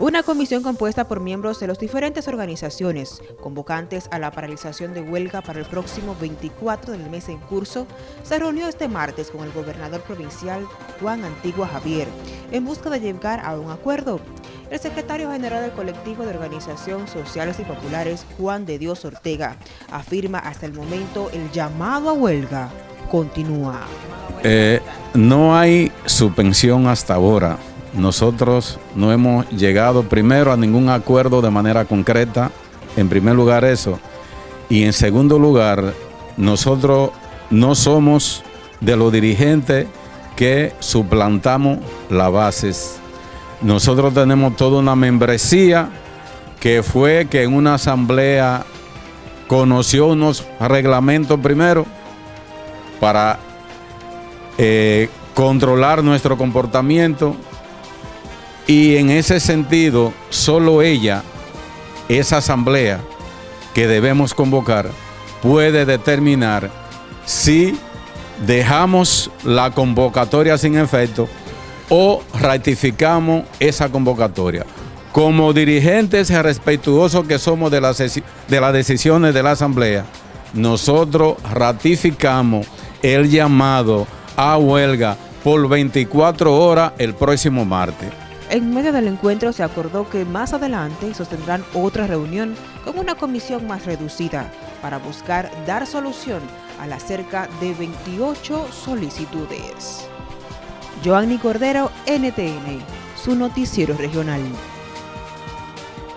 Una comisión compuesta por miembros de las diferentes organizaciones convocantes a la paralización de huelga para el próximo 24 del mes en curso se reunió este martes con el gobernador provincial Juan Antigua Javier en busca de llegar a un acuerdo. El secretario general del colectivo de organización sociales y populares, Juan de Dios Ortega, afirma hasta el momento el llamado a huelga continúa. Eh, no hay suspensión hasta ahora nosotros no hemos llegado primero a ningún acuerdo de manera concreta, en primer lugar eso, y en segundo lugar, nosotros no somos de los dirigentes que suplantamos las bases. Nosotros tenemos toda una membresía que fue que en una asamblea conoció unos reglamentos primero para eh, controlar nuestro comportamiento y en ese sentido, solo ella, esa asamblea que debemos convocar, puede determinar si dejamos la convocatoria sin efecto o ratificamos esa convocatoria. Como dirigentes respetuosos que somos de las, de las decisiones de la Asamblea, nosotros ratificamos el llamado a huelga por 24 horas el próximo martes. En medio del encuentro se acordó que más adelante sostendrán otra reunión con una comisión más reducida para buscar dar solución a las cerca de 28 solicitudes. Joanny Cordero, NTN, su noticiero regional.